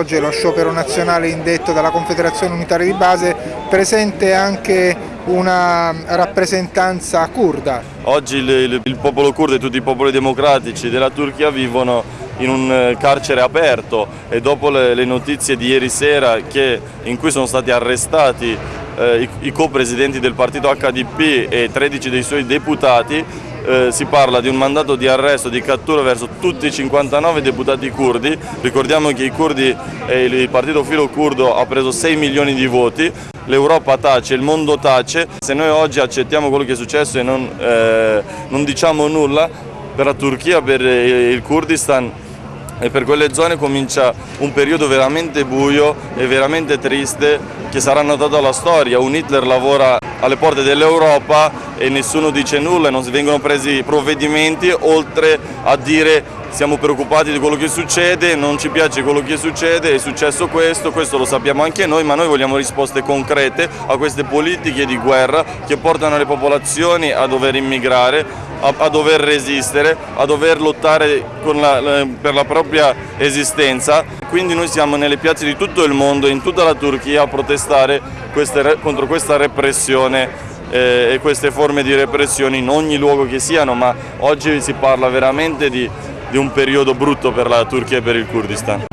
oggi è lo sciopero nazionale indetto dalla Confederazione Unitaria di Base, presente anche una rappresentanza kurda. Oggi il, il, il popolo kurdo e tutti i popoli democratici della Turchia vivono in un eh, carcere aperto e dopo le, le notizie di ieri sera che, in cui sono stati arrestati eh, i, i co-presidenti del partito HDP e 13 dei suoi deputati eh, si parla di un mandato di arresto, di cattura verso tutti i 59 deputati curdi, ricordiamo che i curdi e il partito filo curdo ha preso 6 milioni di voti, l'Europa tace, il mondo tace, se noi oggi accettiamo quello che è successo e non, eh, non diciamo nulla, per la Turchia, per il Kurdistan e per quelle zone comincia un periodo veramente buio e veramente triste che sarà notato alla storia. Un Hitler lavora alle porte dell'Europa e nessuno dice nulla e non vengono presi provvedimenti oltre a dire siamo preoccupati di quello che succede, non ci piace quello che succede, è successo questo, questo lo sappiamo anche noi, ma noi vogliamo risposte concrete a queste politiche di guerra che portano le popolazioni a dover immigrare, a, a dover resistere, a dover lottare la, per la propria esistenza. Quindi noi siamo nelle piazze di tutto il mondo, in tutta la Turchia, a protestare queste, contro questa repressione eh, e queste forme di repressione in ogni luogo che siano, ma oggi si parla veramente di, di un periodo brutto per la Turchia e per il Kurdistan.